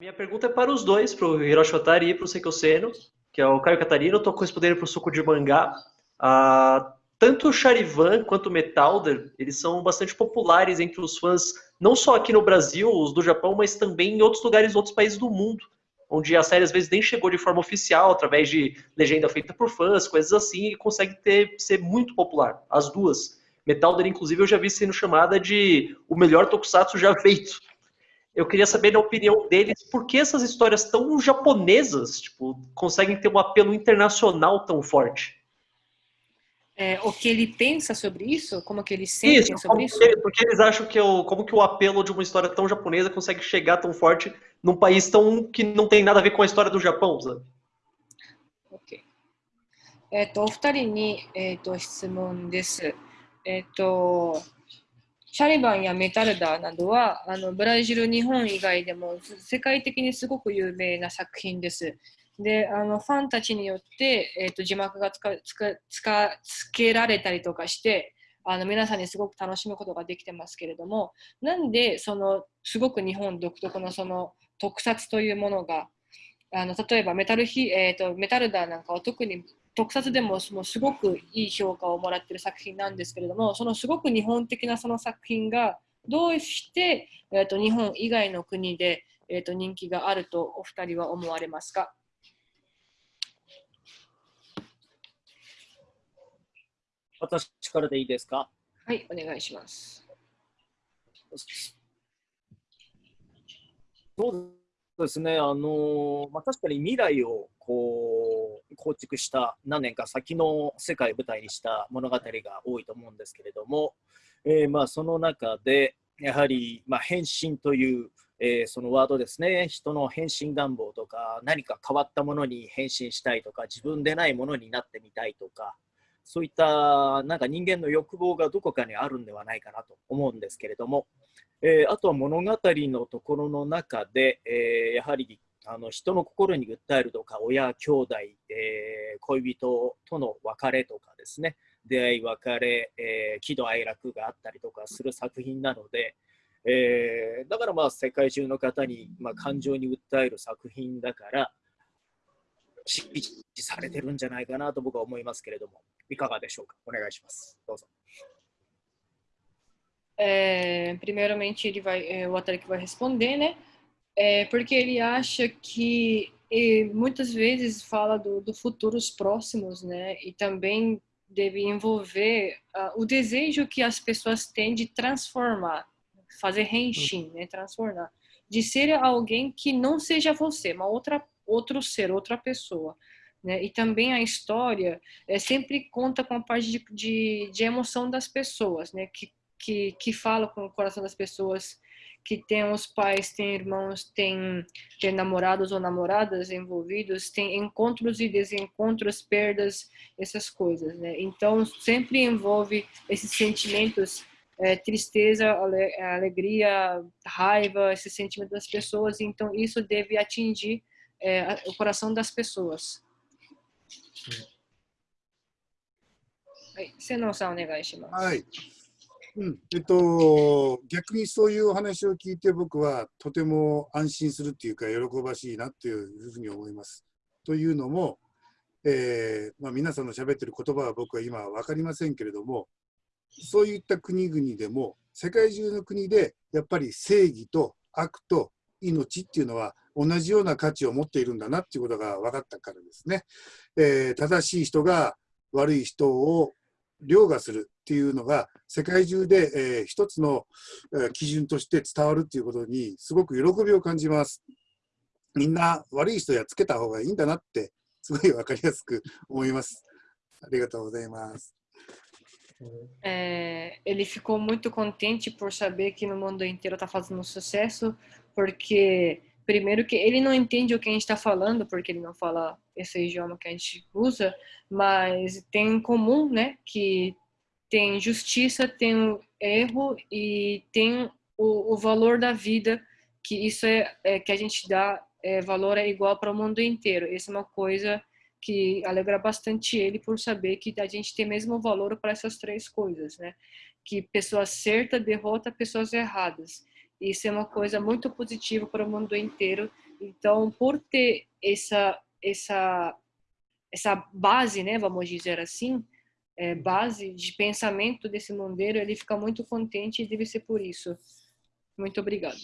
Minha pergunta é para os dois, para o Hiroshi Otari e para o Seiko Seno, que é o Caio Catarino. Estou correspondendo para o Suco de Mangá. Ah, tanto o Charivan quanto o Metalder, eles são bastante populares entre os fãs, não só aqui no Brasil, os do Japão, mas também em outros lugares, outros países do mundo, onde a série às vezes nem chegou de forma oficial, através de legenda feita por fãs, coisas assim, e consegue ter, ser muito popular, as duas. Metalder, inclusive, eu já vi sendo chamada de o melhor tokusatsu já feito. Eu queria saber, na opinião deles, por que essas histórias tão japonesas tipo, conseguem ter um apelo internacional tão forte? é, o que ele pensa sobre isso, como que eles sentem isso, sobre isso. Que, porque eles acham que o, como que o apelo de uma história tão japonesa consegue chegar tão forte num país tão que não tem nada a ver com a história do Japão, sabe? Ok. えっと、お二人に、えっと、質問です。えっと、 シャリバンやメタルダーなどはあのブラジル、日本以外でも世界的にすごく有名な作品です。であのファンたちによって、えーと、字幕がつかつかつかつけられたりとかしてあの皆さんにすごく楽しむことができてますけれどもなんでそのすごく日本独特のその特撮というものがあの例えばメタルヒ、えーと、メタルダーなんかは特に特撮でももうすごくいい評価をもらっている作品なんですけれどもそのすごく日本的なその作品がどうして、えーと、日本以外の国で、えーと人気があるとお二人は思われますか？私からでいいですか？はい、お願いします。そうですね、あのまあ、確かに未来を構築した何年か先の世界を舞台にした物語が多いと思うんですけれども、えー、まあその中でやはり、まあ、変身という、えー、そのワードですね。人の変身願望とか何か変わったものに変身したいとか自分でないものになってみたいとかそういったなんか人間の欲望がどこかにあるんではないかなと思うんですけれども、えー、あとは物語のところの中で、えー、やはりあの人の心に訴えるとか親兄弟、えー、恋人との別れとかですね出会い別れ、えー、喜怒哀楽があったりとかする作品なので、えー、だからまあ世界中の方に、まあ、感情に訴える作品だから支持されてるんじゃないかなと僕は思いますけれども。いかがでしょうか？お願いします。どうぞ。É, primeiramente, ele vai, é, o Atari que vai responder, né? É, porque ele acha que muitas vezes fala do, do, futuros próximos, né? E também deve envolver uh, o desejo que as pessoas têm de transformar, fazer renshin, né? Transformar, de ser alguém que não seja você, uma outra outro ser, outra pessoa. Né? E também a história é, sempre conta com a parte de, de, de emoção das pessoas, né? que, que, que fala com o coração das pessoas, que tem os pais, tem irmãos, tem, tem namorados ou namoradas envolvidos, tem encontros e desencontros, perdas, essas coisas. Né? Então, sempre envolve esses sentimentos é, tristeza, alegria, raiva, esse sentimento das pessoas. Então, isso deve atingir é, o coração das pessoas. はい、瀬能さんお願いします。はい。 うん、えっと、逆にそういうお話を聞いて僕はとても安心するっていうか喜ばしいなっていうふうに思います。というのも、えーまあ、皆さんの喋ってる言葉は僕は今は分かりませんけれどもそういった国々でも世界中の国でやっぱり正義と悪と命っていうのは同じような価値を持っているんだなっていうことが分かったからですね、えー、正しい人が悪い人を凌駕する。っていうのが世界中で、えー、一つの、基準として伝わるっていうことにすごく喜びを感じます。みんな悪い人やっつけた方がいいんだなってすごい分かりやすく思います。ありがとうございます。É, ele ficou muito contente por saber que no mundo inteiro está fazendo sucesso, porque primeiro que ele não entende o que a gente está falando, porque ele não fala esse idioma que a gente usa, mas tem em comum, né, que tem justiça, tem erro e tem o, o valor da vida, que isso é, é que a gente dá é, valor é igual para o mundo inteiro. Essa é uma coisa que alegra bastante ele por saber que a gente tem mesmo valor para essas três coisas, né? Que pessoa certa derrota pessoas erradas. Isso é uma coisa muito positiva para o mundo inteiro Então, por ter essa essa essa base, né, vamos dizer assim, é, base de pensamento desse Mondeiro, ele fica muito contente e deve ser por isso. Muito obrigado.